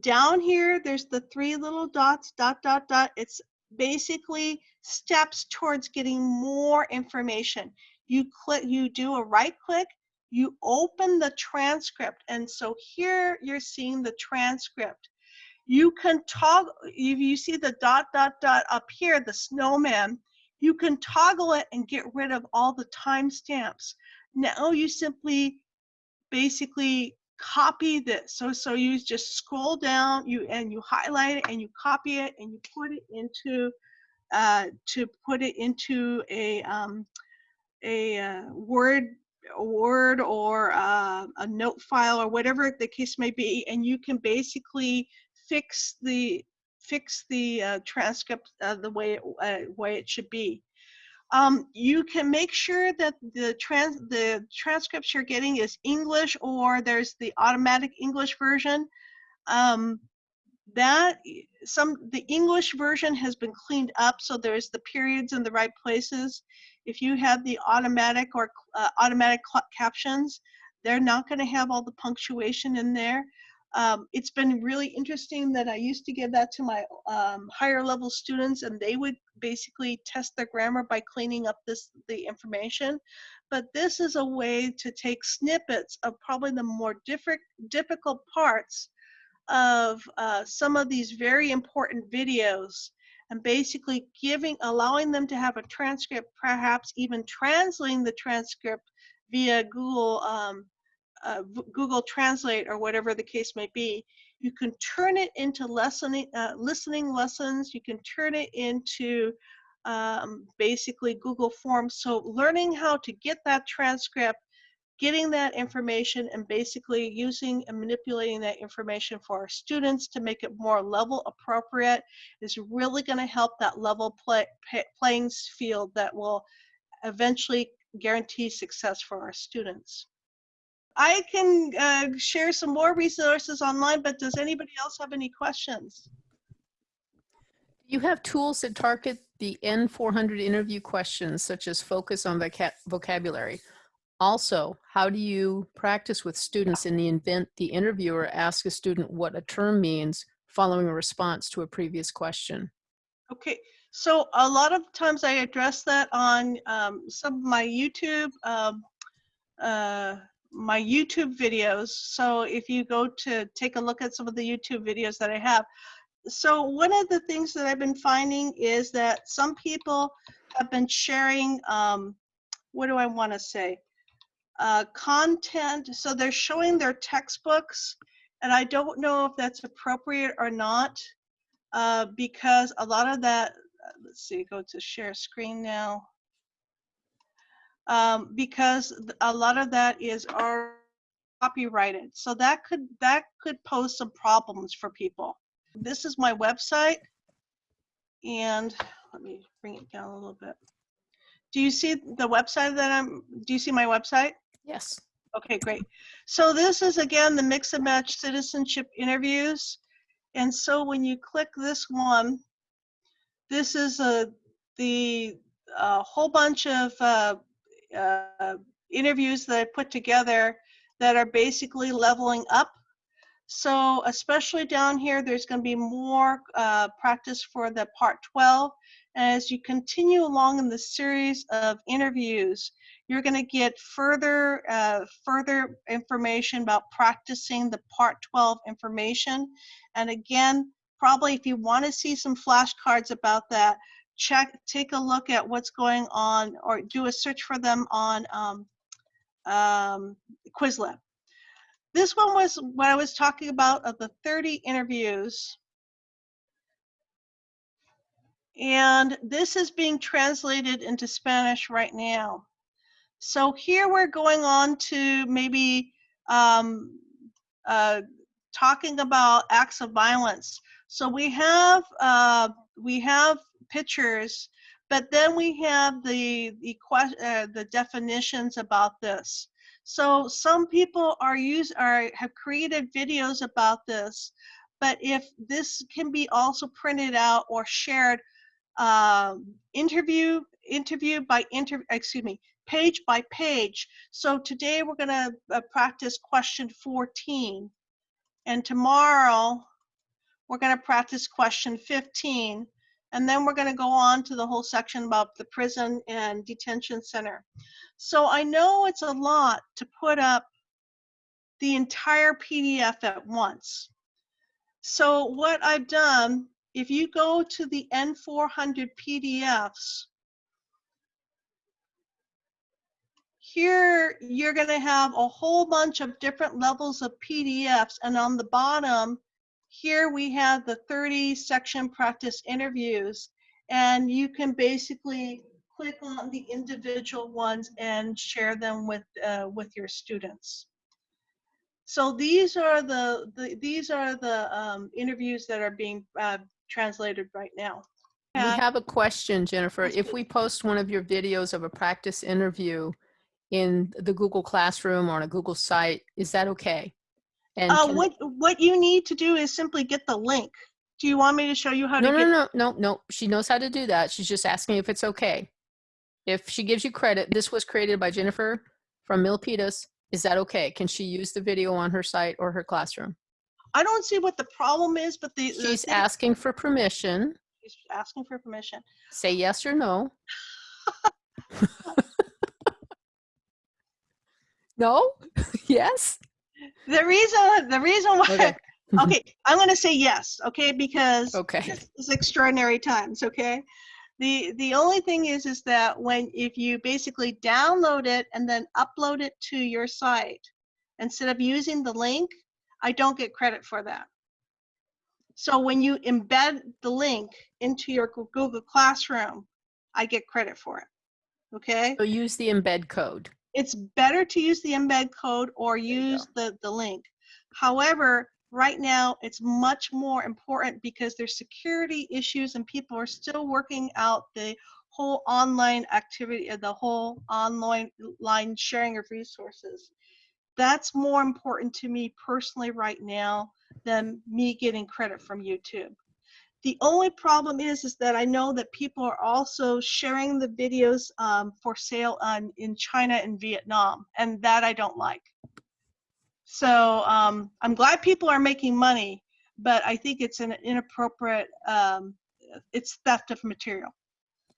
Down here, there's the three little dots, dot, dot, dot. It's basically steps towards getting more information. You click, you do a right click, you open the transcript. And so here you're seeing the transcript. You can toggle, if you see the dot, dot, dot up here, the snowman, you can toggle it and get rid of all the timestamps. Now you simply basically copy this. So, so you just scroll down you and you highlight it and you copy it and you put it into, uh, to put it into a, um, a uh, Word Word or uh, a note file or whatever the case may be, and you can basically fix the fix the uh, transcript uh, the way it, uh, way it should be. Um, you can make sure that the trans the transcripts you're getting is English or there's the automatic English version. Um, that some the English version has been cleaned up so there's the periods in the right places. If you have the automatic or uh, automatic captions, they're not going to have all the punctuation in there. Um, it's been really interesting that I used to give that to my um, higher level students and they would basically test their grammar by cleaning up this the information. But this is a way to take snippets of probably the more difficult parts of uh, some of these very important videos and basically giving, allowing them to have a transcript, perhaps even translating the transcript via Google, um, uh, Google Translate or whatever the case may be. You can turn it into listening, uh, listening lessons. You can turn it into um, basically Google Forms. So learning how to get that transcript getting that information and basically using and manipulating that information for our students to make it more level appropriate is really going to help that level play, playing field that will eventually guarantee success for our students. I can uh, share some more resources online, but does anybody else have any questions? You have tools that target the N400 interview questions, such as focus on vocabulary. Also, how do you practice with students in the event the interviewer asks a student what a term means following a response to a previous question? Okay, so a lot of times I address that on um, some of my YouTube, um, uh, my YouTube videos. So if you go to take a look at some of the YouTube videos that I have. So one of the things that I've been finding is that some people have been sharing, um, what do I want to say? uh, content. So they're showing their textbooks, and I don't know if that's appropriate or not, uh, because a lot of that, uh, let's see, go to share screen now. Um, because a lot of that is our copyrighted. So that could that could pose some problems for people. This is my website, and let me bring it down a little bit. Do you see the website that I'm? Do you see my website? Yes. Okay, great. So this is again the mix and match citizenship interviews. And so when you click this one, this is a the a whole bunch of uh, uh, interviews that I put together that are basically leveling up. So especially down here, there's going to be more uh, practice for the part 12. And as you continue along in the series of interviews, you're going to get further uh, further information about practicing the part 12 information and again probably if you want to see some flashcards about that check take a look at what's going on or do a search for them on um, um, Quizlet. This one was what I was talking about of the 30 interviews and this is being translated into Spanish right now. So here we're going on to maybe um, uh, talking about acts of violence. So we have uh, we have pictures, but then we have the the uh, the definitions about this. So some people are use are have created videos about this, but if this can be also printed out or shared um, interview, interview by interview, excuse me, page by page. So today we're going to uh, practice question 14. And tomorrow we're going to practice question 15. And then we're going to go on to the whole section about the prison and detention center. So I know it's a lot to put up the entire PDF at once. So what I've done, if you go to the N400 PDFs, here you're going to have a whole bunch of different levels of PDFs. And on the bottom, here we have the 30 section practice interviews. And you can basically click on the individual ones and share them with, uh, with your students. So these are the, the these are the um, interviews that are being uh, translated right now. We Uh, have a question, Jennifer. If we post one of your videos of a practice interview in the Google Classroom or on a Google site, is that okay? And Uh, what what you need to do is simply get the link. Do you want me to show you how no, to no, get? no, no, no. She knows how to do that. She's just asking if it's okay. If she gives you credit, this was created by Jennifer from Milpitas. Is that okay? Can she use the video on her site or her classroom? I don't see what the problem is, but the, the She's thing- asking for permission. she's asking for permission. Say yes or no. [laughs] [laughs] no? [laughs] yes? The reason the reason why Okay. [laughs] okay, I'm going to say yes, okay, because Okay. this is extraordinary times, okay? The the only thing is is that when if you basically download it and then upload it to your site instead of using the link, I don't get credit for that. So when you embed the link into your Google Classroom, I get credit for it. Okay? So use the embed code. It's better to use the embed code or use the, the link. However, right now it's much more important because there's security issues and people are still working out the whole online activity, uh, the whole online line sharing of resources. That's more important to me personally right now than me getting credit from YouTube. The only problem is, is that I know that people are also sharing the videos um, for sale on in China and Vietnam, and that I don't like. So um, I'm glad people are making money, but I think it's an inappropriate. Um, it's theft of material.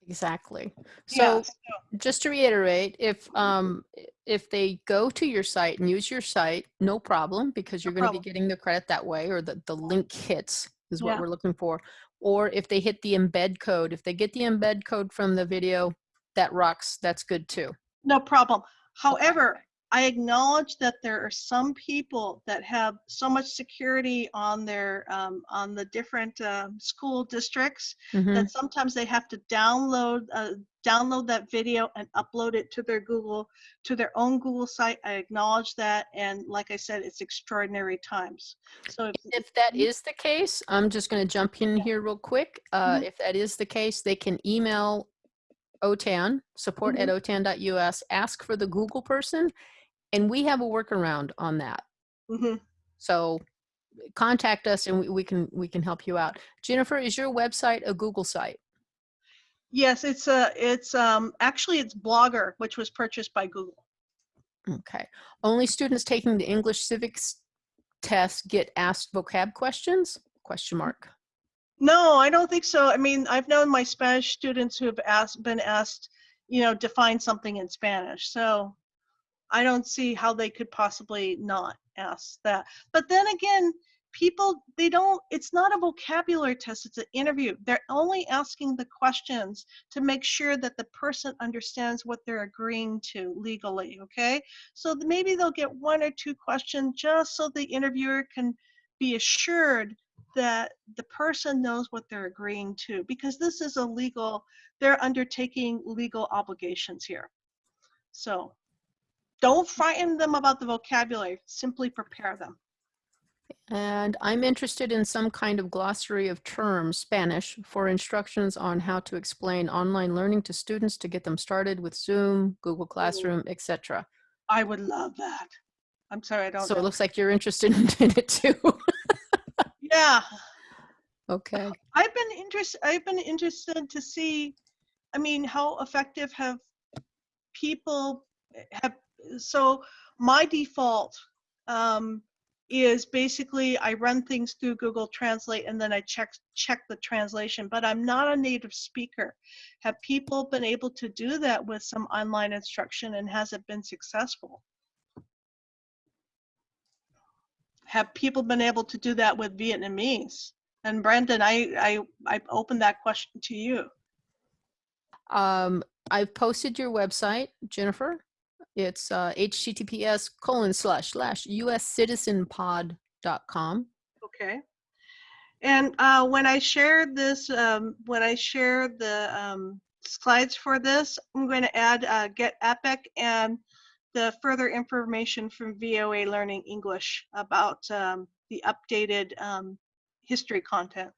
Exactly. Yeah, So just to reiterate, if um if they go to your site and use your site, no problem because you're No going to be getting the credit that way or the, the link hits is what Yeah. we're looking for. Or if they hit the embed code, if they get the embed code from the video, that rocks, that's good too. No problem. However, I acknowledge that there are some people that have so much security on their um, on the different um, school districts Mhm. that sometimes they have to download uh, download that video and upload it to their Google to their own Google site. I acknowledge that, and like I said, it's extraordinary times. So if, If that is the case, I'm just going to jump in here real quick. Uh, Mhm. If that is the case, they can email OTAN, support Mm-hmm. at otan.us, ask for the Google person, and we have a workaround on that. Mhm. So contact us and we, we can we can help you out. Jennifer, is your website a Google site? yes, it's a it's um actually it's Blogger, which was purchased by Google. Okay. Only students taking the English civics test get asked vocab questions? Question mark. No, I don't think so. I mean, I've known my Spanish students who have asked, been asked, you know, define something in Spanish. So I don't see how they could possibly not ask that. But then again, people, they don't, it's not a vocabulary test, it's an interview. They're only asking the questions to make sure that the person understands what they're agreeing to legally, okay? So maybe they'll get one or two questions just so the interviewer can be assured that the person knows what they're agreeing to because this is a legal they're undertaking legal obligations here so don't frighten them about the vocabulary simply prepare them And I'm interested in some kind of glossary of terms, Spanish, for instructions on how to explain online learning to students to get them started with Zoom, Google Classroom, etc. i would love that i'm sorry i don't So it looks like you're interested [laughs] in it too. Yeah, Okay. I've been interested, I've been interested to see, I mean, how effective have people eh, have, so my default um, is basically I run things through Google Translate and then I check, check the translation, but I'm not a native speaker. Have people been able to do that with some online instruction and has it been successful? Have people been able to do that with Vietnamese? And Brendan, I, I, I open that question to you. Um, I've posted your website, Jennifer. It's uh, https colon slash slash uscitizenpod.com. Okay. And uh, when I share this, um, when I share the um, slides for this, I'm going to add uh, Get Epic and the further information from VOA Learning English about um, the updated um, history content.